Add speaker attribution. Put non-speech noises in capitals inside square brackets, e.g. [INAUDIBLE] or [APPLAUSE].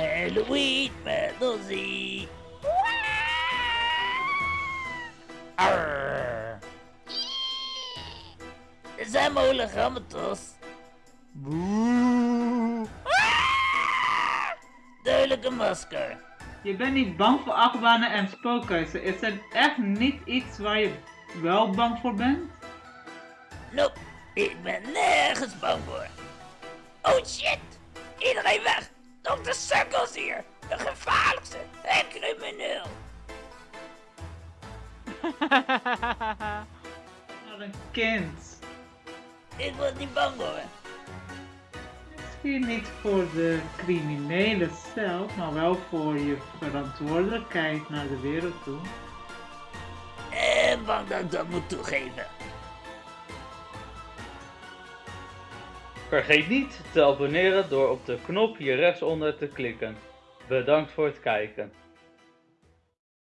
Speaker 1: Halloween met Ozzy. Arr. Er zijn hologrammen, Tos.
Speaker 2: Boe.
Speaker 1: Duidelijke masker.
Speaker 3: Je bent niet bang voor achtbanen en spookhuizen. Is het echt niet iets waar je wel bang voor bent?
Speaker 1: Nope, ik ben nergens bang voor. Oh shit! Iedereen weg! Dr. Circles hier! De gevaarlijkste en crimineel! [LAUGHS]
Speaker 3: Wat een kind.
Speaker 1: Ik was niet bang hoor.
Speaker 3: Misschien niet voor de criminelen zelf, maar wel voor je verantwoordelijkheid naar de wereld toe.
Speaker 1: En bang dat ik dat moet toegeven.
Speaker 4: Vergeet niet te abonneren door op de knop hier rechtsonder te klikken. Bedankt voor het kijken.